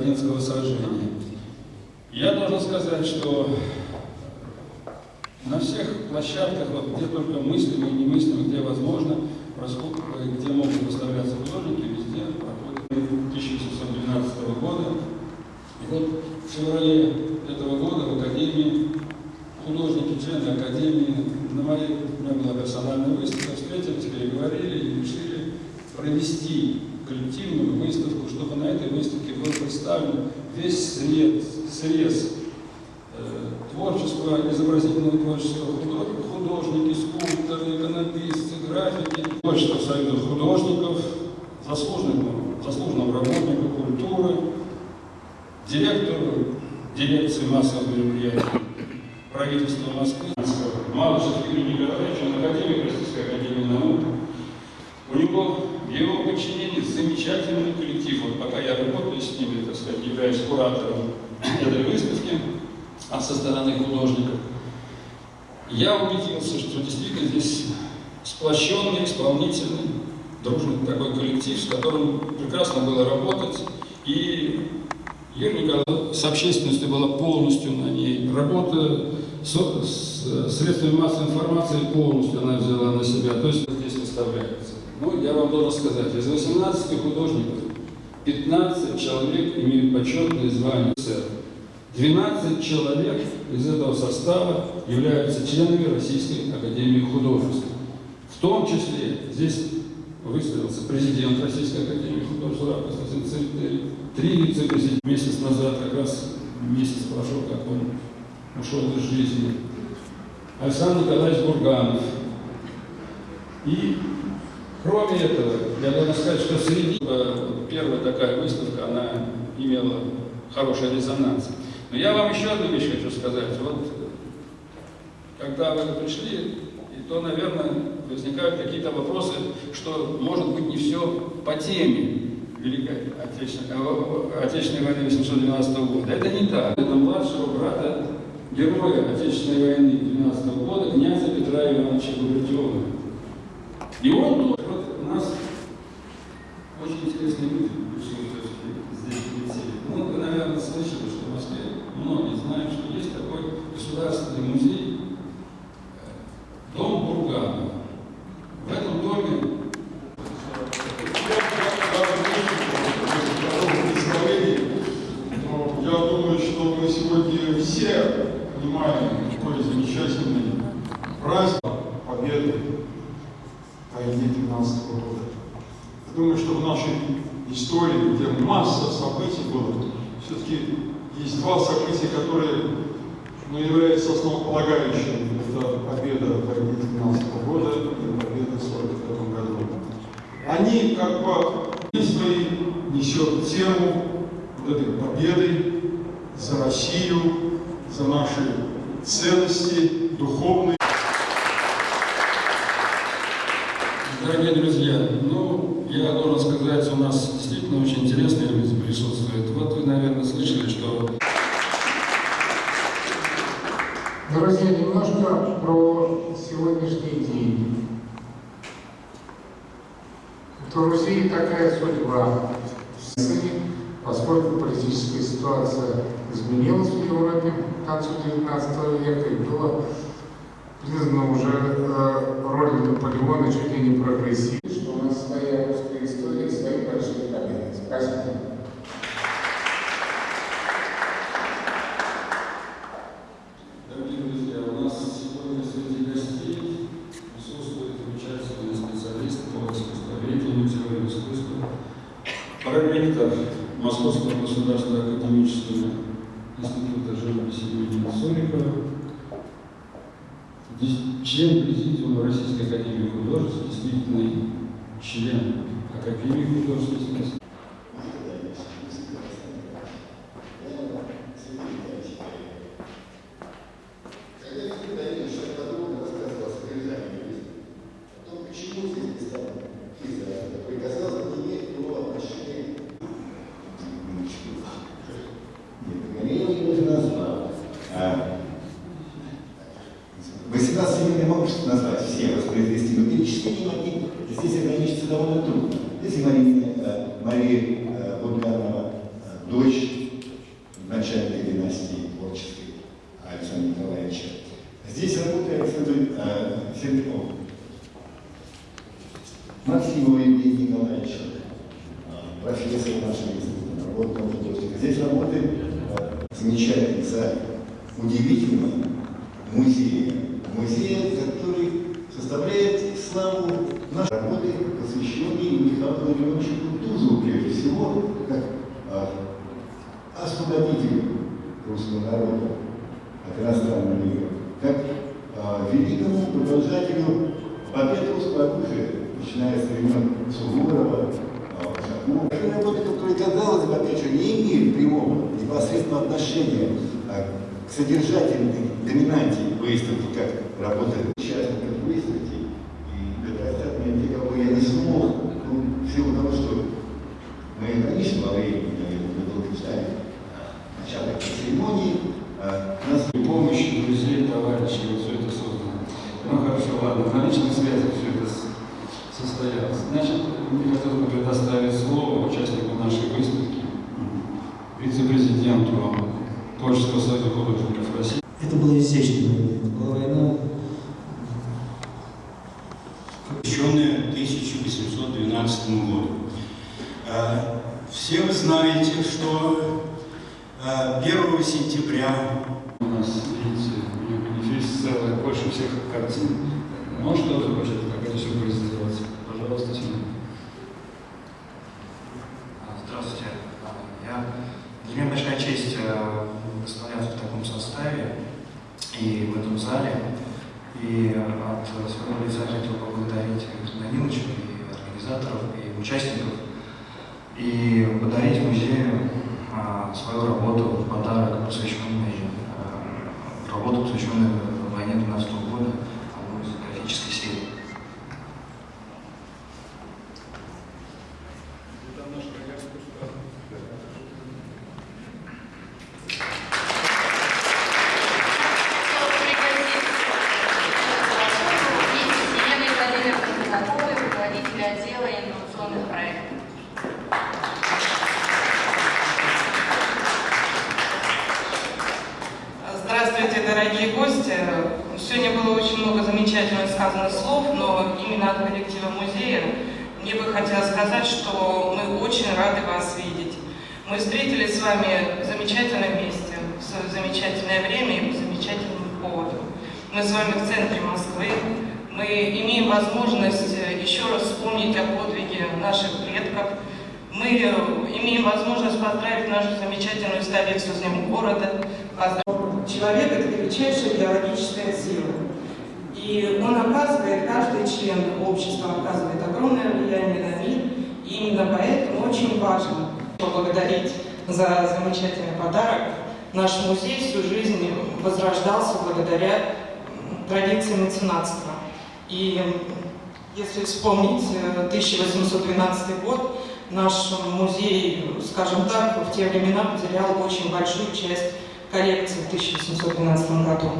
Бородинского сражения. Я должен сказать, что на всех площадках, вот, где только мыслимо и немыслимо, где возможно, где могут выставляться художники, везде проходит 1812 года. И вот в феврале этого года в Академии художники, члены Академии, на моей, у меня была персональная выставка, встретились, переговорили и решили провести коллективную выставку, чтобы на этой выставке был представлен весь срез, срез э, творчества, изобразительного творчества, художники, скульпторы, иконописцы, графики, творчество Союза художников, заслуженного, заслуженного работника культуры, директору дирекции массовых мероприятий правительства Москвы, Малышев Юрий Николаевич, он академик Российской Академии Наук. У него его подчинении замечательный коллектив. Вот пока я работаю с ними, так сказать, являюсь куратором этой выставки, а со стороны художников, я убедился, что действительно здесь сплощенный, исполнительный дружный такой коллектив, с которым прекрасно было работать. И Юрий Николаевич с общественностью была полностью на ней. Работа с, с средствами массовой информации полностью она взяла на себя. То есть здесь выставляется. Ну, я вам должен сказать, из 18 художников 15 человек имеют почетное звание СССР. 12 человек из этого состава являются членами Российской Академии Художеств. В том числе здесь выставился президент Российской Академии Художеств Цветель, три вице-президента. Месяц назад, как раз месяц прошел, как он ушел из жизни. Александр Николаевич Бурганов. И кроме этого, я должен сказать, что среди э, первая такая выставка, она имела хороший резонанс. Но я вам еще одну вещь хочу сказать. Вот когда вы пришли, то, наверное, возникают какие-то вопросы, что, может быть, не все по теме Великой Отечественной, э, Отечественной войны 812 года. Это не так. Это младшего брата героя Отечественной войны 12 года, князя Петра Ивановича Губертиона. И он тоже, вот у нас очень интересные люди присутствуют здесь лицее. Ну, вы, наверное, слышали, что в Москве многие знают, что есть такой государственный музей э, Дом Бурганова. В этом доме Я думаю, что мы сегодня все понимаем, какой замечательный праздник Победы войне 12 года. Я думаю, что в нашей истории, где масса событий было, все-таки есть два события, которые ну, являются основополагающими. Это победа в войне 12 года и победа в 45 году. Они как бы свои несет тему вот этой победы за Россию, за наши ценности духовные. Дорогие друзья, ну, я должен сказать, у нас действительно очень интересные люди присутствуют. Вот вы, наверное, слышали, что Друзья, немножко про сегодняшний день. То в Руси такая судьба. Поскольку политическая ситуация изменилась в Европе к концу XIX века и было признано уже э, роль Наполеона чуть ли не прогрессивной, что у нас своя русская история, свои большие победы. Спасибо. Дорогие друзья, у нас сегодня среди гостей присутствует замечательный специалист по искусствоведению, теории искусства, проректор Академического института живописи имени Сурикова, член президиума Российской академии художеств, действительный член Академии художеств. Когда Филипп Давидович очень подробно рассказывал о содержании выставки, о том, почему здесь представлен Киза, который, казалось бы, не имеет прямого отношения Нет, я его не назвал. А, 18 имен я могу назвать все, воспроизвести, но перечислить не могу. Здесь ограничиться довольно трудно. Здесь Мария, э, Мария э, Бурганова, э, дочь начальника династии творческой Александра Николаевича. Здесь работает Александр э, Сердюков. Максимова Евгения э, профессор нашего института, народного художника. Здесь работает э, замечательный зал, удивительный музей. Музей, который составляет славу нашей работы, посвященной Михаилу Владимировичу Кутузову, прежде всего, как э, освободителю русского народа от иностранного мира, как э, великому продолжателю русского оружия, начиная с времен Суворова, э, Ушакова. Это работы, которые, казалось бы, опять же, не имеют прямого непосредственного отношения э, к содержательной доминанте выставки, как работа участников выставки. И это отметить, кого я не смог, ну, в силу того, что мы ограничены во времени, наверное, мы долго ждали начала этой церемонии. А, нас При помощи друзей, товарищей, вот все это создано. Ну хорошо, ладно, на личных связях все это состоялось. Значит, мне хотелось бы предоставить слово участнику нашей выставки, вице-президенту Творческого союза художников России. Это была изящная война. Это была война, посвященная 1812 году. Э, Все вы знаете, что э, 1 сентября У нас, видите, у манифест целый, больше всех картин. Может, тоже хочет какой-то сюрприз сделать? Пожалуйста, Семен. А, Здравствуйте. А, Я, для меня большая честь э, выставляться в таком составе и в этом зале. И от своего лица хотел поблагодарить Александра Даниловича и организаторов, и участников, и подарить музею свою работу в подарок, посвященный, э, работу, посвященную войне 12 года, одну из графической серии. Еленой Владимировной Казаковой, руководителя отдела инновационных проектов. Здравствуйте, дорогие гости. Сегодня было очень много замечательно сказано слов, но именно от коллектива музея хотелось сказать, что мы очень рады вас видеть. Мы встретились с вами в замечательном месте, в замечательное время и по замечательному поводу. Мы с вами в центре Москвы. Мы имеем возможность еще раз вспомнить о подвиге наших предков. Мы имеем возможность поздравить нашу замечательную столицу Днем города, Человек – это величайшая биологическая сила. И он оказывает, каждый член общества оказывает огромное влияние на мир. И именно поэтому очень важно поблагодарить за замечательный подарок. Наш музей всю жизнь возрождался благодаря традиции меценатства. И если вспомнить э, 1812 год, наш музей, скажем так, в те времена потерял очень большую часть коллекции в 1812 году.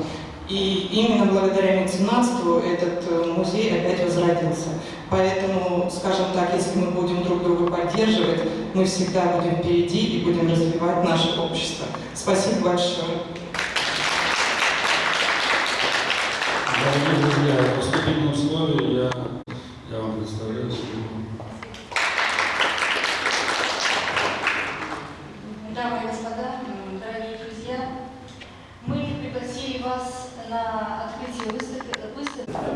И именно благодаря меценатству этот э, музей опять возродился. Поэтому, скажем так, если мы будем друг друга поддерживать, мы всегда будем впереди и будем развивать наше общество. Спасибо большое. Дорогие друзья, в поступительном слове я, я вам представляю свою Дамы и господа, м, дорогие друзья, мы пригласили вас на открытие выставки, выставки